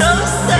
So no